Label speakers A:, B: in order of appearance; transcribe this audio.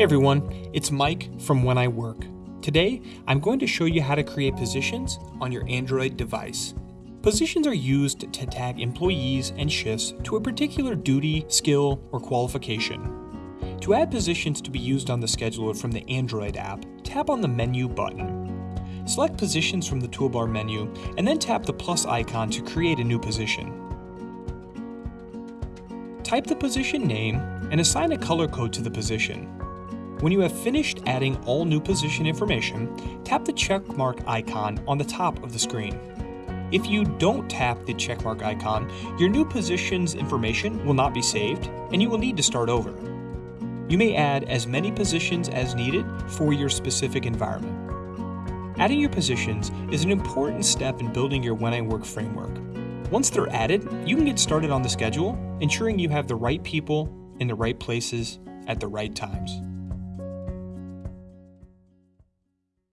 A: Hey everyone, it's Mike from When I Work. Today, I'm going to show you how to create positions on your Android device. Positions are used to tag employees and shifts to a particular duty, skill, or qualification. To add positions to be used on the scheduler from the Android app, tap on the Menu button. Select Positions from the toolbar menu, and then tap the plus icon to create a new position. Type the position name and assign a color code to the position. When you have finished adding all new position information, tap the checkmark icon on the top of the screen. If you don't tap the checkmark icon, your new position's information will not be saved, and you will need to start over. You may add as many positions as needed for your specific environment. Adding your positions is an important step in building your When I Work framework. Once they're added, you can get started on the schedule, ensuring you have the right people in the right places at the right times.